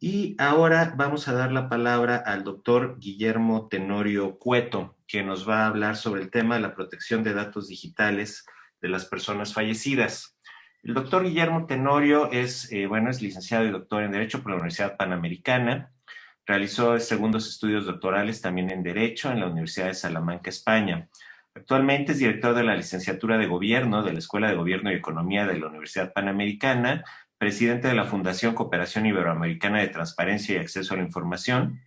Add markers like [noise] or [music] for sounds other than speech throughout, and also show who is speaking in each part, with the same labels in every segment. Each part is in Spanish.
Speaker 1: Y ahora vamos a dar la palabra al doctor Guillermo Tenorio Cueto, que nos va a hablar sobre el tema de la protección de datos digitales de las personas fallecidas. El doctor Guillermo Tenorio es, eh, bueno, es licenciado y doctor en Derecho por la Universidad Panamericana. Realizó segundos estudios doctorales también en Derecho en la Universidad de Salamanca, España. Actualmente es director de la licenciatura de Gobierno de la Escuela de Gobierno y Economía de la Universidad Panamericana presidente de la Fundación Cooperación Iberoamericana de Transparencia y Acceso a la Información,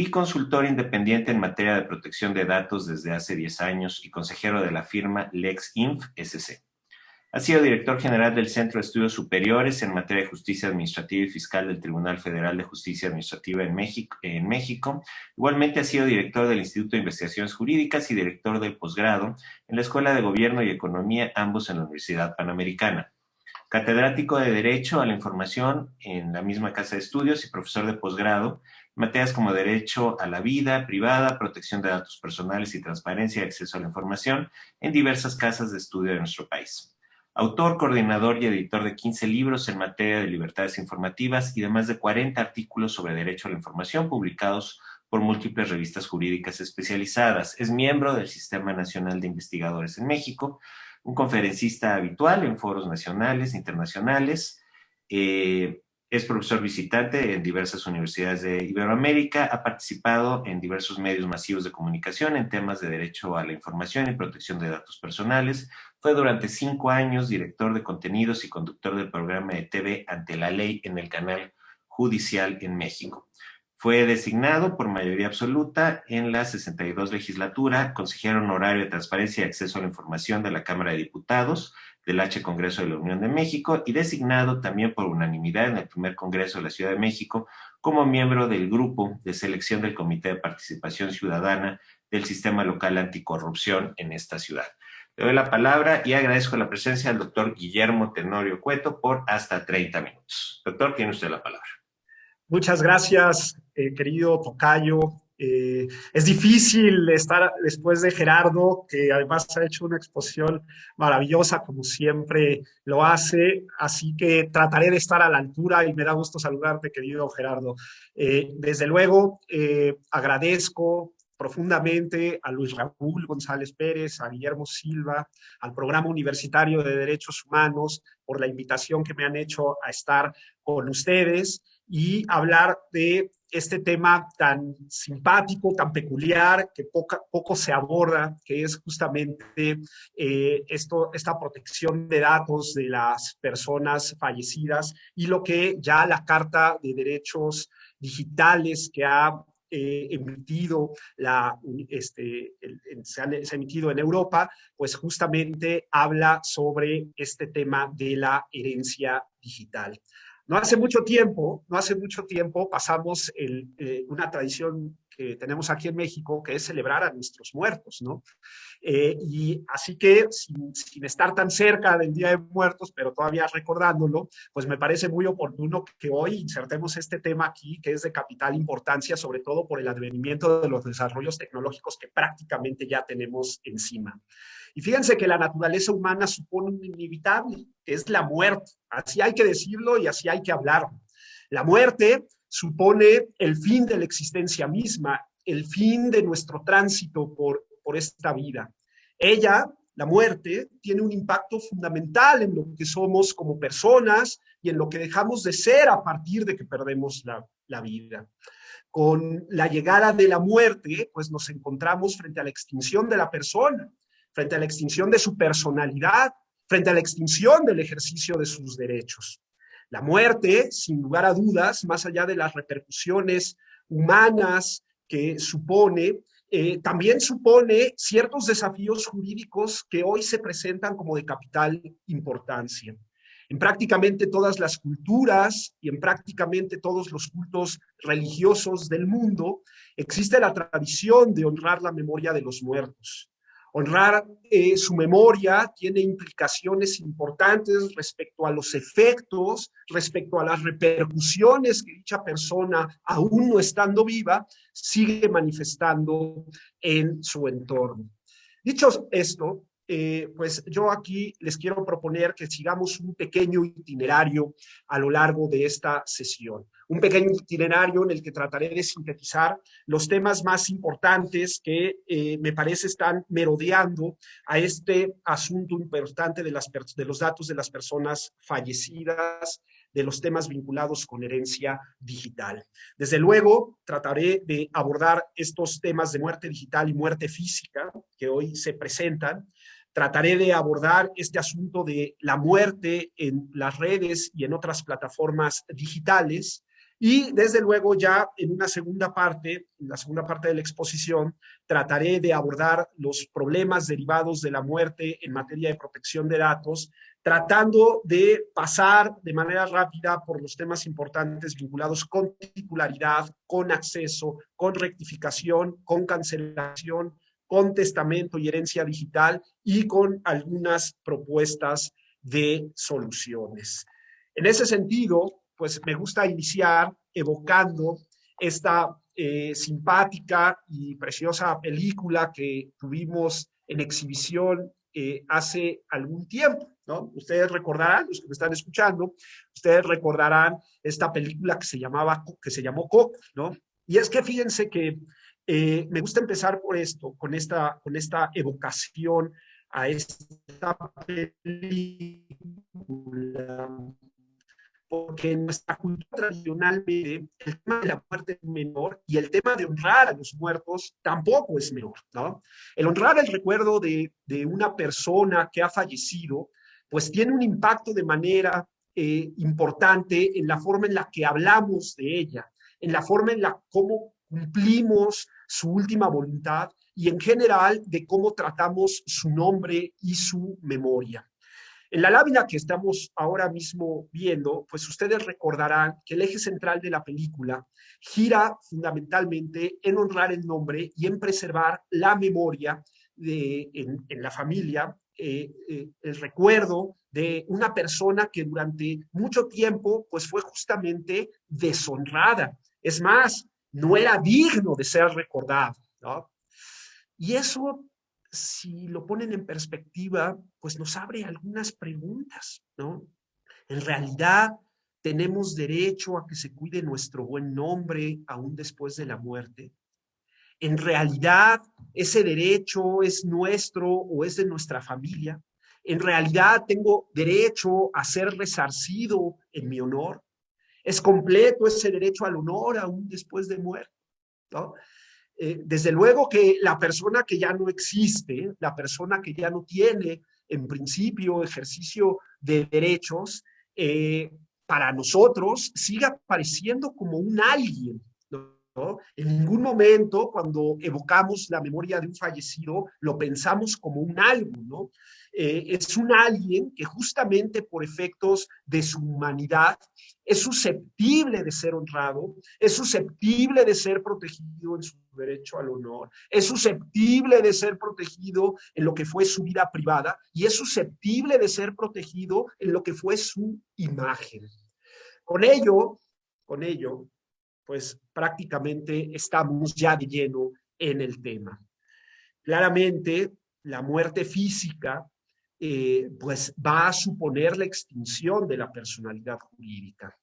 Speaker 1: y consultor independiente en materia de protección de datos desde hace 10 años y consejero de la firma LexInf SC. Ha sido director general del Centro de Estudios Superiores en materia de justicia administrativa y fiscal del Tribunal Federal de Justicia Administrativa en México. En México. Igualmente ha sido director del Instituto de Investigaciones Jurídicas y director del posgrado en la Escuela de Gobierno y Economía, ambos en la Universidad Panamericana catedrático de Derecho a la Información en la misma casa de estudios y profesor de posgrado, materias como Derecho a la Vida Privada, Protección de Datos Personales y Transparencia y Acceso a la Información en diversas casas de estudio de nuestro país. Autor, coordinador y editor de 15 libros en materia de libertades informativas y de más de 40 artículos sobre derecho a la información publicados por múltiples revistas jurídicas especializadas. Es miembro del Sistema Nacional de Investigadores en México, un conferencista habitual en foros nacionales, internacionales, eh, es profesor visitante en diversas universidades de Iberoamérica, ha participado en diversos medios masivos de comunicación en temas de derecho a la información y protección de datos personales. Fue durante cinco años director de contenidos y conductor del programa de TV Ante la Ley en el canal judicial en México. Fue designado por mayoría absoluta en la 62 legislatura, consejero honorario de Transparencia y Acceso a la Información de la Cámara de Diputados del H Congreso de la Unión de México y designado también por unanimidad en el primer Congreso de la Ciudad de México como miembro del grupo de selección del Comité de Participación Ciudadana del Sistema Local Anticorrupción en esta ciudad. Le doy la palabra y agradezco la presencia del doctor Guillermo Tenorio Cueto por hasta 30 minutos. Doctor, tiene usted la palabra.
Speaker 2: Muchas gracias, eh, querido Tocayo. Eh, es difícil estar después de Gerardo, que además ha hecho una exposición maravillosa, como siempre lo hace, así que trataré de estar a la altura y me da gusto saludarte, querido Gerardo. Eh, desde luego, agradezco profundamente a Luis Raúl González Pérez, a Guillermo Silva, al Programa Universitario de Derechos Humanos por la invitación que me han hecho a estar con ustedes y hablar de este tema tan simpático, tan peculiar, que poco se aborda, que es justamente eh, esto, esta protección de datos de las personas fallecidas y lo que ya la Carta de Derechos Digitales que ha eh, emitido la, este, se, ha, emitido en Europa, pues justamente habla sobre este tema de la herencia digital. No hace mucho tiempo, no hace mucho tiempo pasamos eh, una tradición que tenemos aquí en México, que es celebrar a nuestros muertos, ¿no? Eh, y así que, sin, sin, estar tan cerca del Día de Muertos, pero todavía recordándolo, pues me parece muy oportuno que hoy insertemos este tema aquí, que es de capital importancia, sobre todo por el advenimiento de los desarrollos tecnológicos que prácticamente ya tenemos encima. Y fíjense que la naturaleza humana supone un inevitable, que es la muerte. Así hay que decirlo y así hay que hablar. La muerte supone el fin de la existencia misma, el fin de nuestro tránsito por, por esta vida. Ella, la muerte, tiene un impacto fundamental en lo que somos como personas y en lo que dejamos de ser a partir de que perdemos la, la vida. Con la llegada de la muerte, pues nos encontramos frente a la extinción de la persona frente a la extinción de su personalidad, frente a la extinción del ejercicio de sus derechos. La muerte, sin lugar a dudas, más allá de las repercusiones humanas que supone, eh, también supone ciertos desafíos jurídicos que hoy se presentan como de capital importancia. En prácticamente todas las culturas y en prácticamente todos los cultos religiosos del mundo existe la tradición de honrar la memoria de los muertos. Honrar su memoria tiene implicaciones importantes respecto a los efectos, respecto a las repercusiones que dicha persona, aún no estando viva, sigue manifestando en su entorno. Dicho esto, eh, pues yo aquí les quiero proponer que sigamos un pequeño itinerario a lo largo de esta sesión. Un pequeño itinerario en el que trataré de sintetizar los temas más importantes que eh, me parece están merodeando a este asunto importante de, las, de los datos de las personas fallecidas, de los temas vinculados con herencia digital. Desde luego, trataré de abordar estos temas de muerte digital y muerte física que hoy se presentan, Trataré de abordar este asunto de la muerte en las redes y en otras plataformas digitales, y desde luego ya en una segunda parte, en la segunda parte de la exposición, trataré de abordar los problemas derivados de la muerte en materia de protección de datos, tratando de pasar de manera rápida por los temas importantes vinculados con titularidad, con acceso, con rectificación, con cancelación, con testamento y herencia digital y con algunas propuestas de soluciones. En ese sentido, pues me gusta iniciar evocando esta eh, simpática y preciosa película que tuvimos en exhibición eh, hace algún tiempo, ¿no? Ustedes recordarán, los que me están escuchando, ustedes recordarán esta película que se llamaba, que se llamó Coco, ¿no? Y es que fíjense que eh, me gusta empezar por esto, con esta, con esta evocación a esta película porque en nuestra cultura tradicionalmente el tema de la muerte es menor y el tema de honrar a los muertos tampoco es menor, ¿no? El honrar el recuerdo de, de una persona que ha fallecido, pues tiene un impacto de manera eh, importante en la forma en la que hablamos de ella, en la forma en la cómo cumplimos su última voluntad y en general de cómo tratamos su nombre y su memoria. En la lámina que estamos ahora mismo viendo, pues ustedes recordarán que el eje central de la película gira fundamentalmente en honrar el nombre y en preservar la memoria de, en, la familia, eh, eh, el recuerdo de una persona que durante mucho tiempo pues fue justamente deshonrada. Es más, no era digno de ser recordado. ¿no? Y eso si lo ponen en perspectiva, pues nos abre algunas preguntas, ¿no? En realidad, ¿tenemos derecho a que se cuide nuestro buen nombre aún después de la muerte? ¿En realidad ese derecho es nuestro o es de nuestra familia? ¿En realidad tengo derecho a ser resarcido en mi honor? ¿Es completo ese derecho al honor aún después de muerte? ¿no? Eh, desde luego que la persona que ya no existe, la persona que ya no tiene en principio ejercicio de derechos, eh, para nosotros sigue apareciendo como un alguien. En ningún momento cuando evocamos la memoria de un fallecido lo pensamos como un algo, ¿no? Eh, es un alguien que justamente por efectos de su humanidad es susceptible de ser honrado, es susceptible de ser protegido en su derecho al honor, es susceptible de ser protegido en lo que fue su vida privada y es susceptible de ser protegido en lo que fue su imagen. Con ello, con ello, pues prácticamente estamos ya de lleno en el tema. Claramente, la muerte física eh, pues va a suponer la extinción de la personalidad jurídica.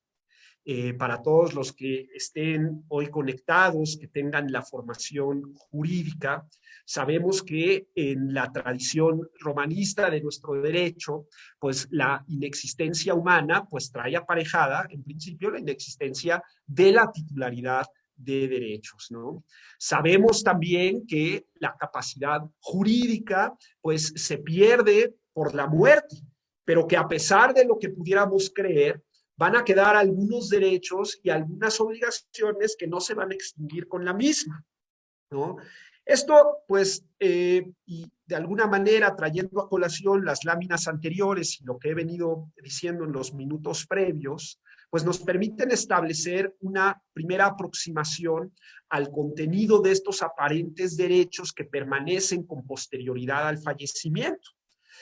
Speaker 2: Eh, para todos los que estén hoy conectados, que tengan la formación jurídica, sabemos que en la tradición romanista de nuestro derecho, pues la inexistencia humana pues trae aparejada, en principio, la inexistencia de la titularidad de derechos, ¿no? Sabemos también que la capacidad jurídica pues se pierde por la muerte, pero que a pesar de lo que pudiéramos creer, van a quedar algunos derechos y algunas obligaciones que no se van a extinguir con la misma, ¿no? Esto, pues, eh, y de alguna manera trayendo a colación las láminas anteriores y lo que he venido diciendo en los minutos previos, pues nos permiten establecer una primera aproximación al contenido de estos aparentes derechos que permanecen con posterioridad al fallecimiento.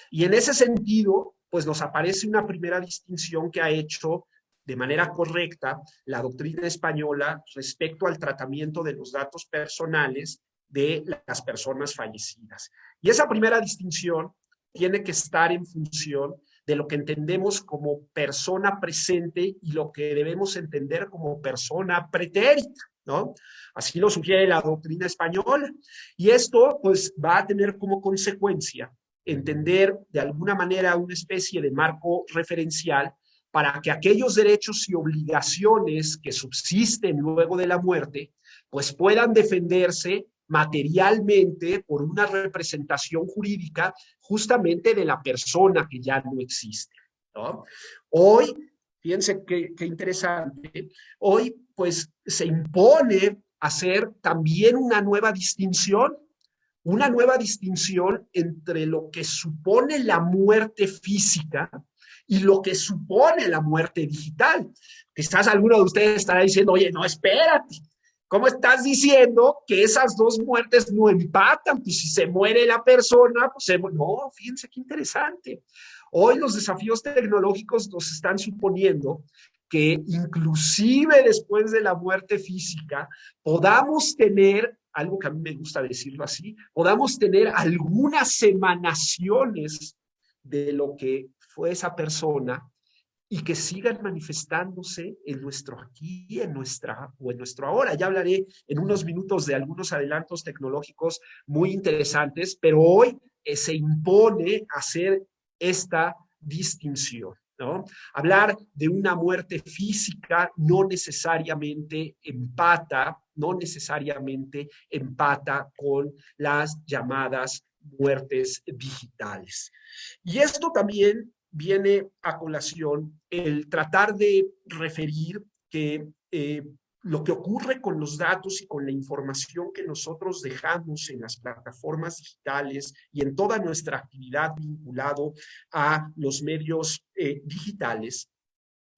Speaker 2: Y en ese sentido, pues nos aparece una primera distinción que ha hecho de manera correcta la doctrina española respecto al tratamiento de los datos personales de las personas fallecidas. Y esa primera distinción tiene que estar en función de lo que entendemos como persona presente y lo que debemos entender como persona pretérita. ¿no? Así lo sugiere la doctrina española. Y esto, pues, va a tener como consecuencia entender de alguna manera una especie de marco referencial para que aquellos derechos y obligaciones que subsisten luego de la muerte, pues puedan defenderse materialmente por una representación jurídica justamente de la persona que ya no existe. ¿no? Hoy, fíjense qué, qué interesante, hoy pues se impone hacer también una nueva distinción una nueva distinción entre lo que supone la muerte física y lo que supone la muerte digital. Quizás alguno de ustedes estará diciendo, oye, no, espérate, ¿cómo estás diciendo que esas dos muertes no empatan? Pues si se muere la persona, pues se. No, fíjense qué interesante. Hoy los desafíos tecnológicos nos están suponiendo que inclusive después de la muerte física podamos tener algo que a mí me gusta decirlo así, podamos tener algunas emanaciones de lo que fue esa persona y que sigan manifestándose en nuestro aquí, en nuestra o en nuestro ahora. Ya hablaré en unos minutos de algunos adelantos tecnológicos muy interesantes, pero hoy eh, se impone hacer esta distinción. Hablar de una muerte física no necesariamente empata, no necesariamente empata con las llamadas muertes digitales. Y esto también viene a colación el tratar de referir que eh, lo que ocurre con los datos y con la información que nosotros dejamos en las plataformas digitales y en toda nuestra actividad vinculado a los medios eh, digitales,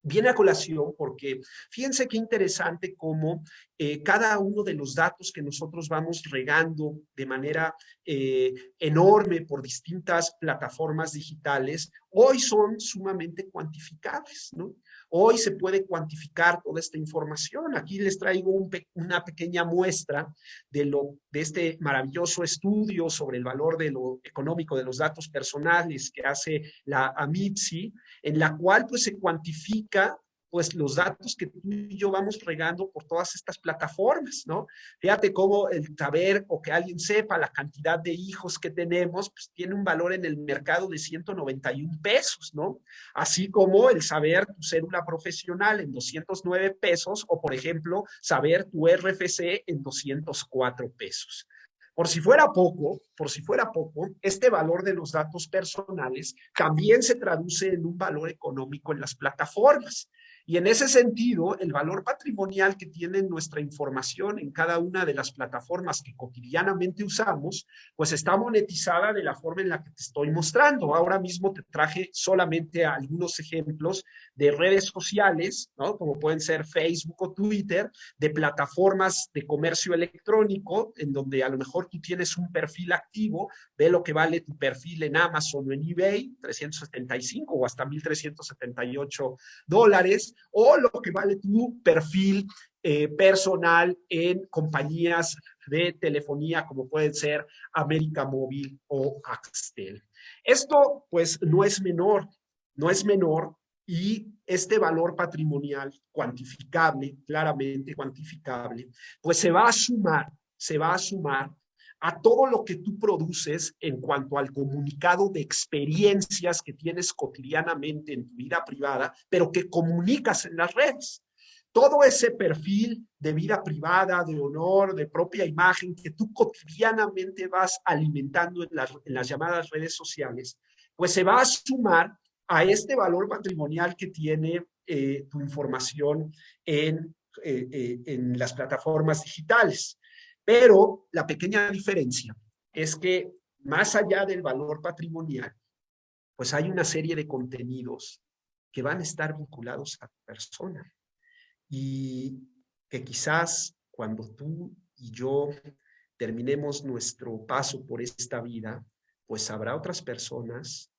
Speaker 2: viene a colación porque fíjense qué interesante cómo eh, cada uno de los datos que nosotros vamos regando de manera eh, enorme por distintas plataformas digitales, hoy son sumamente cuantificables, ¿no? Hoy se puede cuantificar toda esta información. Aquí les traigo una pequeña muestra de, lo, de este maravilloso estudio sobre el valor de lo económico de los datos personales que hace la AMITSI, en la cual pues se cuantifica pues los datos que tú y yo vamos regando por todas estas plataformas, ¿no? Fíjate cómo el saber o que alguien sepa la cantidad de hijos que tenemos, pues tiene un valor en el mercado de 191 pesos, ¿no? Así como el saber tu cédula profesional en 209 pesos o, por ejemplo, saber tu RFC en 204 pesos. Por si fuera poco, por si fuera poco, este valor de los datos personales también se traduce en un valor económico en las plataformas. Y en ese sentido, el valor patrimonial que tiene nuestra información en cada una de las plataformas que cotidianamente usamos, pues está monetizada de la forma en la que te estoy mostrando. Ahora mismo te traje solamente algunos ejemplos de redes sociales, ¿no? Como pueden ser Facebook o Twitter, de plataformas de comercio electrónico, en donde a lo mejor tú tienes un perfil activo, ve lo que vale tu perfil en Amazon o en eBay, 375 o hasta 1.378 dólares, o lo que vale tu perfil eh, personal en compañías de telefonía como pueden ser América Móvil o Axtel. Esto pues no es menor, no es menor y este valor patrimonial cuantificable, claramente cuantificable, pues se va a sumar, se va a sumar a todo lo que tú produces en cuanto al comunicado de experiencias que tienes cotidianamente en tu vida privada, pero que comunicas en las redes. Todo ese perfil de vida privada, de honor, de propia imagen que tú cotidianamente vas alimentando en las, llamadas redes sociales, pues se va a sumar a este valor patrimonial que tiene eh, tu información en, eh, eh, en las plataformas digitales. Pero la pequeña diferencia es que más allá del valor patrimonial, pues hay una serie de contenidos que van a estar vinculados a tu persona y que quizás cuando tú y yo terminemos nuestro paso por esta vida, pues habrá otras personas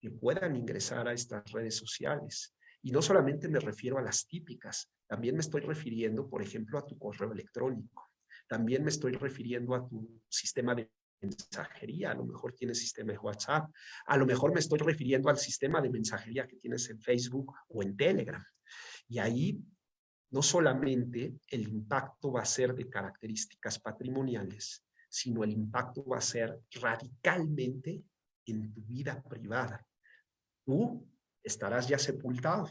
Speaker 2: que puedan ingresar a estas redes sociales. Y no solamente me refiero a las típicas, también me estoy refiriendo, por ejemplo, a tu correo electrónico. También me estoy refiriendo a tu sistema de mensajería, a lo mejor tienes sistema de WhatsApp, a lo mejor me estoy refiriendo al sistema de mensajería que tienes en Facebook o en Telegram. Y ahí no solamente el impacto va a ser de características patrimoniales, sino el impacto va a ser radicalmente en tu vida privada. Tú estarás ya sepultado,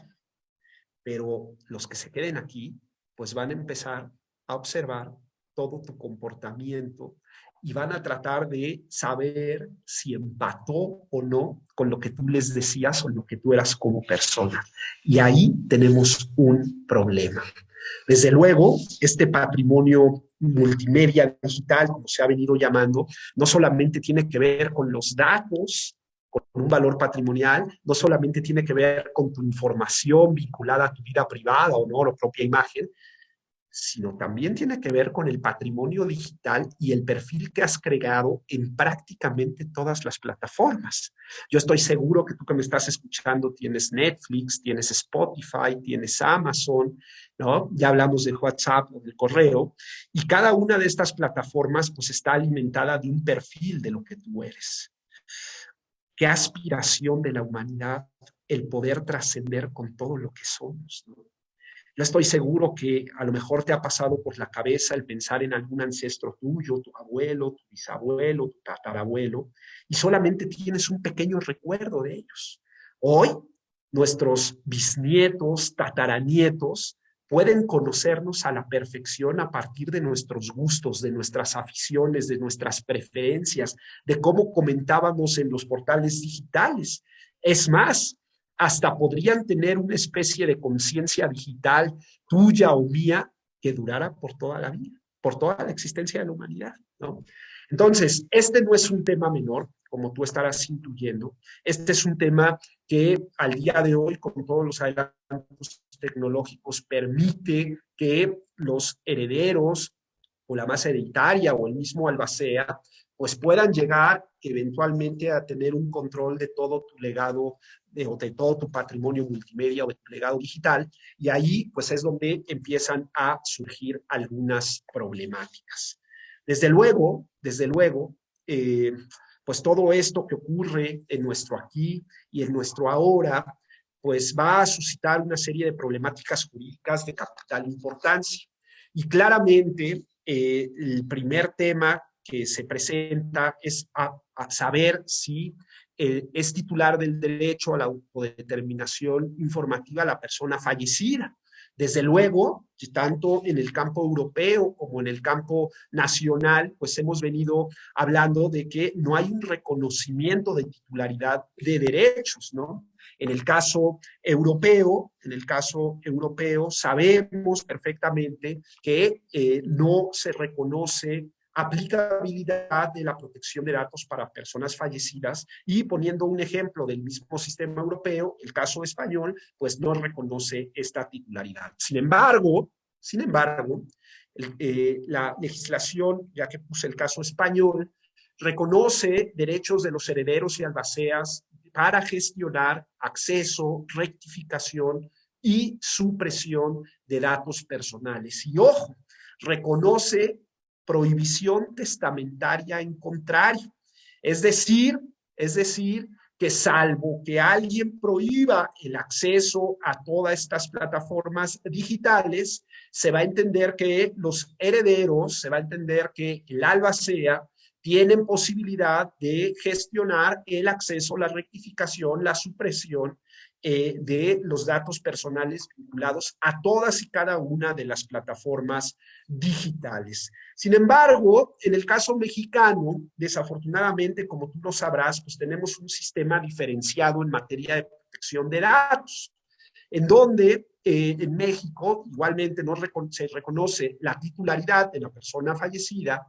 Speaker 2: pero los que se queden aquí, pues van a empezar a observar todo tu comportamiento y van a tratar de saber si empató o no con lo que tú les decías o lo que tú eras como persona. Y ahí tenemos un problema. Desde luego, este patrimonio multimedia digital, como se ha venido llamando, no solamente tiene que ver con los datos, con un valor patrimonial, no solamente tiene que ver con tu información vinculada a tu vida privada o no, la propia imagen, sino también tiene que ver con el patrimonio digital y el perfil que has creado en prácticamente todas las plataformas. Yo estoy seguro que tú que me estás escuchando tienes Netflix, tienes Spotify, tienes Amazon, ¿no? Ya hablamos del WhatsApp o del correo, y cada una de estas plataformas pues está alimentada de un perfil de lo que tú eres. Qué aspiración de la humanidad el poder trascender con todo lo que somos, ¿no? Yo estoy seguro que a lo mejor te ha pasado por la cabeza el pensar en algún ancestro tuyo, tu abuelo, tu bisabuelo, tu tatarabuelo, y solamente tienes un pequeño recuerdo de ellos. Hoy, nuestros bisnietos, tataranietos, pueden conocernos a la perfección a partir de nuestros gustos, de nuestras aficiones, de nuestras preferencias, de cómo comentábamos en los portales digitales. Es más, hasta podrían tener una especie de conciencia digital tuya o mía que durara por toda la vida, por toda la existencia de la humanidad. Entonces, este no es un tema menor, como tú estarás intuyendo. Este es un tema que al día de hoy, con todos los adelantos tecnológicos, permite que los herederos o la masa hereditaria o el mismo albacea pues puedan llegar eventualmente a tener un control de todo tu legado, de, todo tu patrimonio multimedia o de tu legado digital, y ahí pues es donde empiezan a surgir algunas problemáticas. Desde luego, desde luego, eh, pues todo esto que ocurre en nuestro aquí y en nuestro ahora, pues va a suscitar una serie de problemáticas jurídicas de capital importancia. Y claramente, eh, el primer tema que se presenta es a, saber si eh, es titular del derecho a la autodeterminación informativa la persona fallecida. Desde luego, tanto en el campo europeo como en el campo nacional, pues hemos venido hablando de que no hay un reconocimiento de titularidad de derechos, ¿no? En el caso europeo, en el caso europeo, sabemos perfectamente que eh, no se reconoce aplicabilidad de la protección de datos para personas fallecidas y poniendo un ejemplo del mismo sistema europeo, el caso español, pues no reconoce esta titularidad. Sin embargo, sin embargo, eh, la legislación, ya que puse el caso español, reconoce derechos de los herederos y albaceas para gestionar acceso, rectificación y supresión de datos personales. Y ojo, reconoce prohibición testamentaria en contrario. Es decir, es decir, que salvo que alguien prohíba el acceso a todas estas plataformas digitales, se va a entender que los herederos, se va a entender que el albacea tienen posibilidad de gestionar el acceso, la rectificación, la supresión eh, de los datos personales vinculados a todas y cada una de las plataformas digitales. Sin embargo, en el caso mexicano, desafortunadamente, como tú lo sabrás, pues tenemos un sistema diferenciado en materia de protección de datos, en donde eh, en México igualmente no se reconoce la titularidad de la persona fallecida,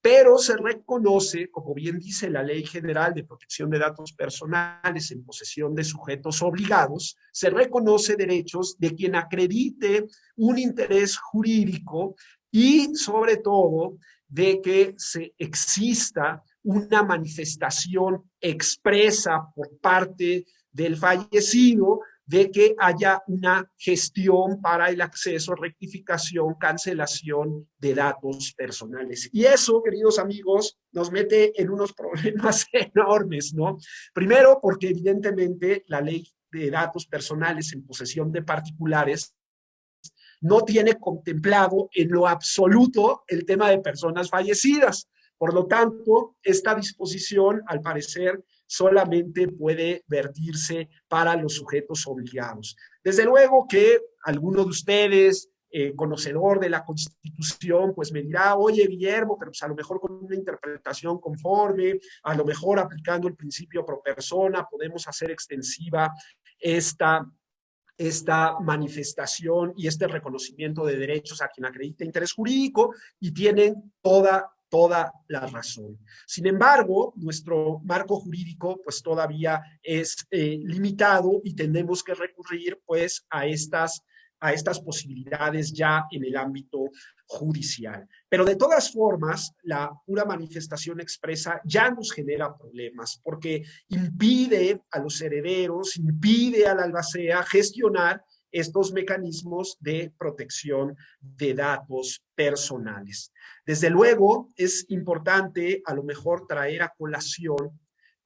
Speaker 2: pero se reconoce, como bien dice la Ley General de Protección de Datos Personales en posesión de sujetos obligados, se reconoce derechos de quien acredite un interés jurídico y sobre todo de que se exista una manifestación expresa por parte del fallecido de que haya una gestión para el acceso, rectificación, cancelación de datos personales. Y eso, queridos amigos, nos mete en unos problemas [laughs] enormes, ¿no? Primero, porque evidentemente la ley de datos personales en posesión de particulares no tiene contemplado en lo absoluto el tema de personas fallecidas. Por lo tanto, esta disposición, al parecer, solamente puede vertirse para los sujetos obligados. Desde luego que alguno de ustedes, eh, conocedor de la Constitución, pues me dirá, oye, Guillermo, pero pues a lo mejor con una interpretación conforme, a lo mejor aplicando el principio pro persona, podemos hacer extensiva esta esta manifestación y este reconocimiento de derechos a quien acredita interés jurídico y tienen toda toda la razón. Sin embargo, nuestro marco jurídico pues todavía es eh, limitado y tenemos que recurrir pues a estas a estas posibilidades ya en el ámbito judicial. Pero de todas formas, la pura manifestación expresa ya nos genera problemas porque impide a los herederos, impide al albacea gestionar estos mecanismos de protección de datos personales. Desde luego, es importante a lo mejor traer a colación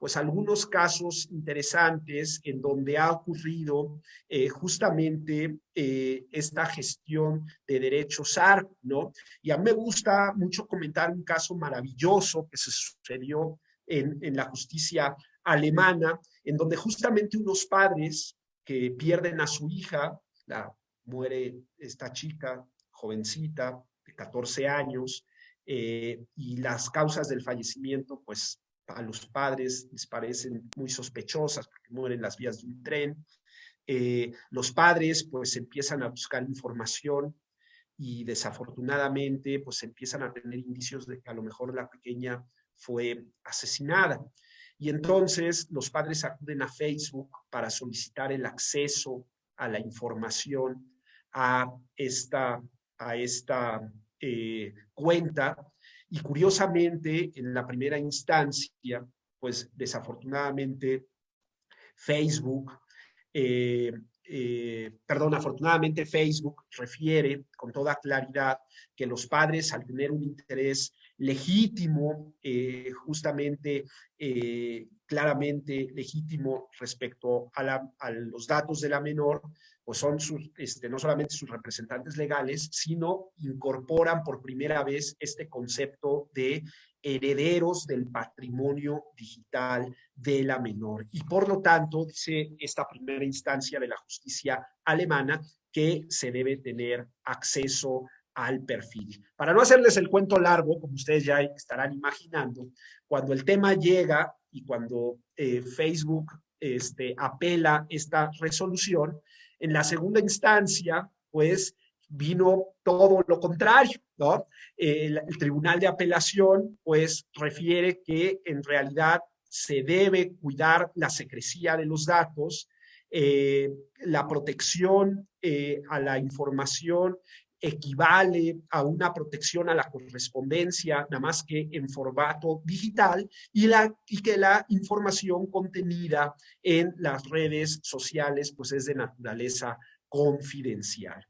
Speaker 2: pues algunos casos interesantes en donde ha ocurrido eh, justamente eh, esta gestión de derechos ARP, ¿no? Y a mí me gusta mucho comentar un caso maravilloso que se sucedió en, en la justicia alemana, en donde justamente unos padres que pierden a su hija, la, muere esta chica, jovencita, de 14 años, eh, y las causas del fallecimiento, pues a los padres les parecen muy sospechosas porque mueren las vías de un tren. Eh, los padres pues empiezan a buscar información y desafortunadamente pues empiezan a tener indicios de que a lo mejor la pequeña fue asesinada. Y entonces los padres acuden a Facebook para solicitar el acceso a la información a esta, a esta eh, cuenta. Y curiosamente, en la primera instancia, pues desafortunadamente Facebook, eh, eh, perdón, afortunadamente Facebook refiere con toda claridad que los padres al tener un interés legítimo, justamente claramente legítimo respecto a, los datos de la menor, pues son este, no solamente sus representantes legales, sino incorporan por primera vez este concepto de herederos del patrimonio digital de la menor. Y por lo tanto, dice esta primera instancia de la justicia alemana, que se debe tener acceso al perfil. Para no hacerles el cuento largo, como ustedes ya estarán imaginando, cuando el tema llega y cuando eh, Facebook este, apela esta resolución, en la segunda instancia, pues vino todo lo contrario. El, Tribunal de Apelación, pues, refiere que en realidad se debe cuidar la secrecía de los datos, eh, la protección eh, a la información equivale a una protección a la correspondencia, nada más que en formato digital, y, que la información contenida en las redes sociales pues es de naturaleza confidencial.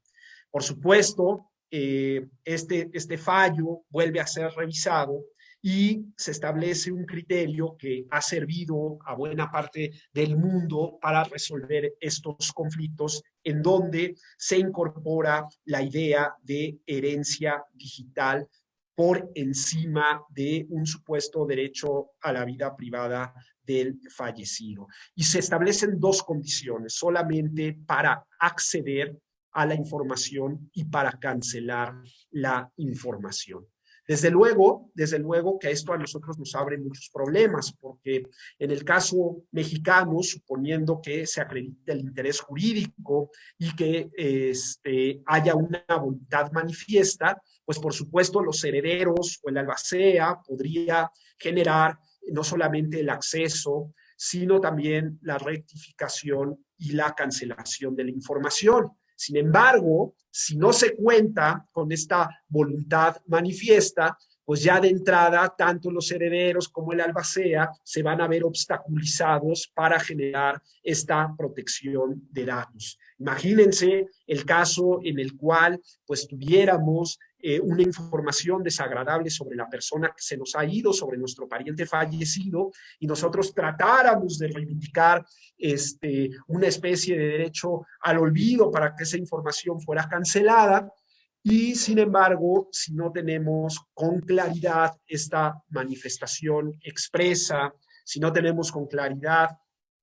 Speaker 2: Por supuesto, eh, este, este fallo vuelve a ser revisado y se establece un criterio que ha servido a buena parte del mundo para resolver estos conflictos en donde se incorpora la idea de herencia digital por encima de un supuesto derecho a la vida privada del fallecido. Y se establecen dos condiciones, solamente para acceder a la información y para cancelar la información. Desde luego, desde luego que esto a nosotros nos abre muchos problemas, porque en el caso mexicano, suponiendo que se acredite el interés jurídico y que este, haya una voluntad manifiesta, pues por supuesto los herederos o el albacea podría generar no solamente el acceso, sino también la rectificación y la cancelación de la información. Sin embargo, si no se cuenta con esta voluntad manifiesta, pues ya de entrada, tanto los herederos como el albacea se van a ver obstaculizados para generar esta protección de datos. Imagínense el caso en el cual pues tuviéramos eh, una información desagradable sobre la persona que se nos ha ido, sobre nuestro pariente fallecido, y nosotros tratáramos de reivindicar este, una especie de derecho al olvido para que esa información fuera cancelada, y sin embargo, si no tenemos con claridad esta manifestación expresa, si no tenemos con claridad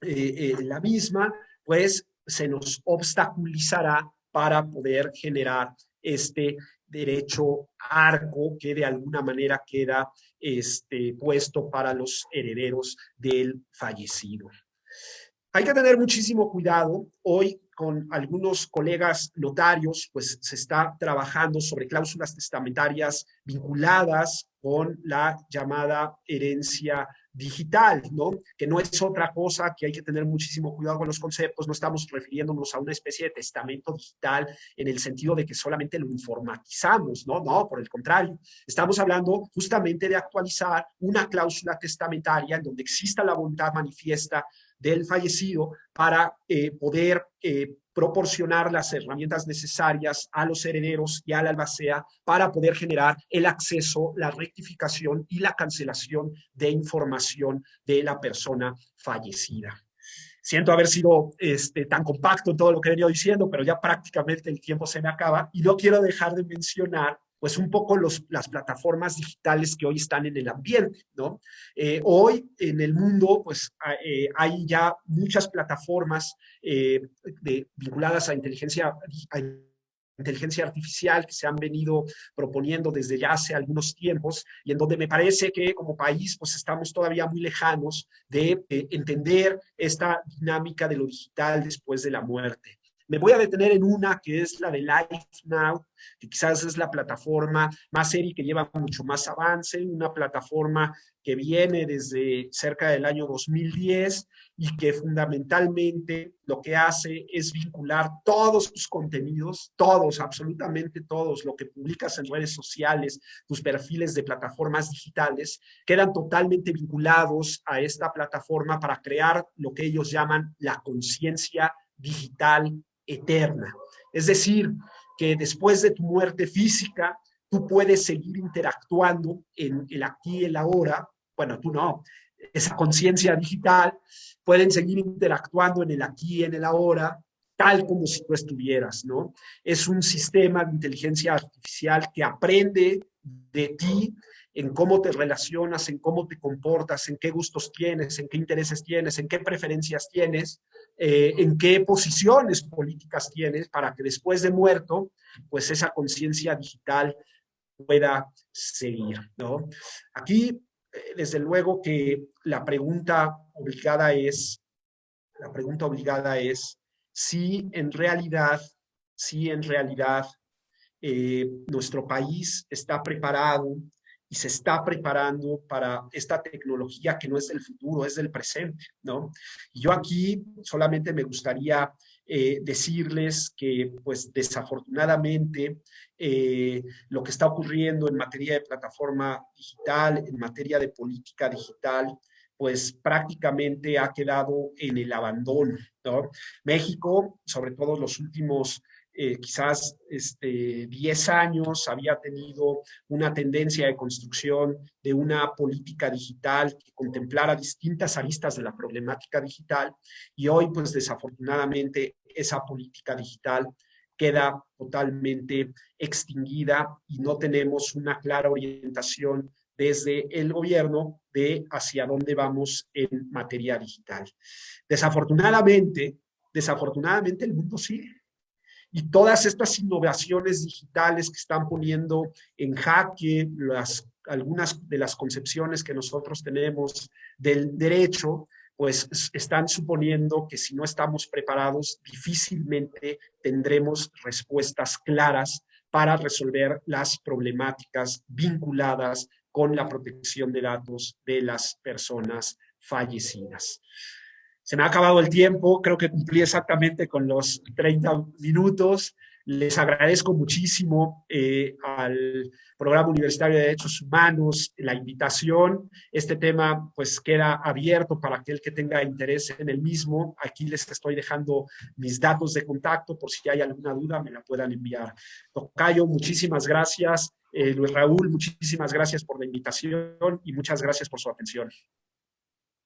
Speaker 2: eh, eh, la misma, pues se nos obstaculizará para poder generar este derecho arco que de alguna manera queda este, puesto para los herederos del fallecido. Hay que tener muchísimo cuidado. Hoy con algunos colegas notarios, pues se está trabajando sobre cláusulas testamentarias vinculadas con la llamada herencia digital, ¿no? Que no es otra cosa que hay que tener muchísimo cuidado con los conceptos, no estamos refiriéndonos a una especie de testamento digital en el sentido de que solamente lo informatizamos, ¿no? No, por el contrario, estamos hablando justamente de actualizar una cláusula testamentaria en donde exista la voluntad manifiesta del fallecido para eh, poder eh, proporcionar las herramientas necesarias a los herederos y a la albacea para poder generar el acceso, la rectificación y la cancelación de información de la persona fallecida. Siento haber sido este, tan compacto en todo lo que he venido diciendo, pero ya prácticamente el tiempo se me acaba y no quiero dejar de mencionar pues un poco los, las plataformas digitales que hoy están en el ambiente, ¿no? Eh, hoy en el mundo, pues eh, hay ya muchas plataformas eh, vinculadas a inteligencia, inteligencia artificial que se han venido proponiendo desde ya hace algunos tiempos y en donde me parece que como país pues estamos todavía muy lejanos de entender esta dinámica de lo digital después de la muerte. Me voy a detener en una que es la de Life Now, que quizás es la plataforma más seria que lleva mucho más avance, una plataforma que viene desde cerca del año 2010 y que fundamentalmente lo que hace es vincular todos tus contenidos, todos, absolutamente todos, lo que publicas en redes sociales, tus perfiles de plataformas digitales, quedan totalmente vinculados a esta plataforma para crear lo que ellos llaman la conciencia digital eterna. Es decir, que después de tu muerte física, tú puedes seguir interactuando en el aquí y el ahora. Bueno, tú no. Esa conciencia digital pueden seguir interactuando en el aquí y en el ahora, tal como si tú estuvieras, ¿no? Es un sistema de inteligencia artificial que aprende de ti en cómo te relacionas, en cómo te comportas, en qué gustos tienes, en qué intereses tienes, en qué preferencias tienes, eh, en qué posiciones políticas tienes para que después de muerto, pues esa conciencia digital pueda seguir, ¿no? Aquí, eh, desde luego que la pregunta obligada es, la pregunta obligada es si en realidad, si en realidad eh, nuestro país está preparado y se está preparando para esta tecnología que no es del futuro, es del presente, ¿no? Yo aquí solamente me gustaría eh, decirles que, pues, desafortunadamente, eh, lo que está ocurriendo en materia de plataforma digital, en materia de política digital, pues prácticamente ha quedado en el abandono, ¿no? México, sobre todo los últimos eh, quizás este, 10 años había tenido una tendencia de construcción de una política digital que contemplara distintas aristas de la problemática digital y hoy pues desafortunadamente esa política digital queda totalmente extinguida y no tenemos una clara orientación desde el gobierno de hacia dónde vamos en materia digital. Desafortunadamente, desafortunadamente el mundo sigue y todas estas innovaciones digitales que están poniendo en jaque algunas de las concepciones que nosotros tenemos del derecho, pues están suponiendo que si no estamos preparados, difícilmente tendremos respuestas claras para resolver las problemáticas vinculadas con la protección de datos de las personas fallecidas. Se me ha acabado el tiempo, creo que cumplí exactamente con los 30 minutos. Les agradezco muchísimo eh, al Programa Universitario de Derechos Humanos la invitación. Este tema pues queda abierto para aquel que tenga interés en el mismo. Aquí les estoy dejando mis datos de contacto por si hay alguna duda me la puedan enviar. Tocayo, muchísimas gracias. Eh, Luis Raúl, muchísimas gracias por la invitación y muchas gracias por su atención.